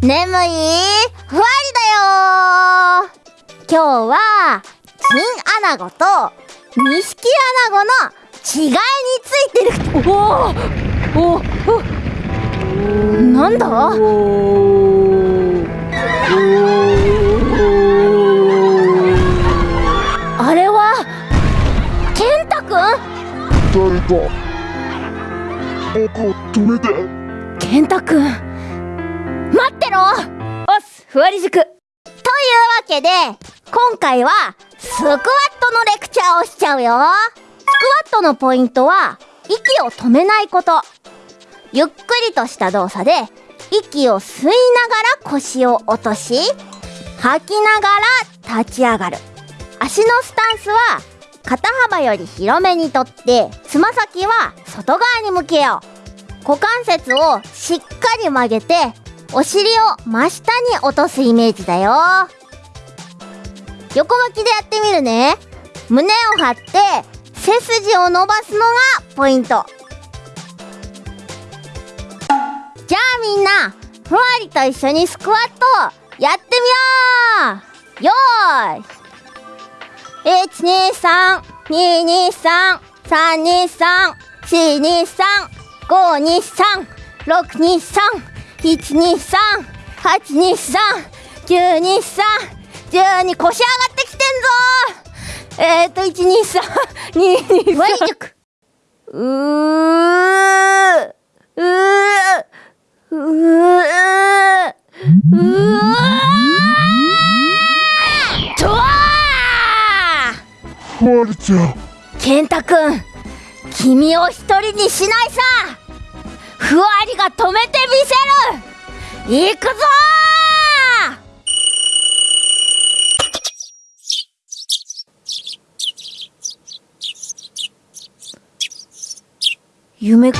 眠い。ふわりだよ。今日は金アナゴと錦アナゴの違いについてる。おお。お。なんだ？あれは健太くん誰か。僕を止めて。健太くん待ってろ。おっすふわり塾。というわけで今回はスクワットのレクチャーをしちゃうよ。スクワットのポイントは息を止めないこと。ゆっくりとした動作で息を吸いながら腰を落とし吐きながら立ち上がる。足のスタンスは肩幅より広めにとってつま先は外側に向けよう。股関節をしっかり曲げてお尻を真下に落とすイメージだよ。横向きでやってみるね。胸を張って背筋を伸ばすのがポイント。じゃあみんなふわりと一緒にスクワットやってみよう。よーい。123、223、323、423、523、623、123、823、923、12腰上がってきてんぞえーと、123、223、ワイ塾うーうーうーうーとわーふわりちゃん健太くん君を一人にしないさ止めてみせる行くぞ夢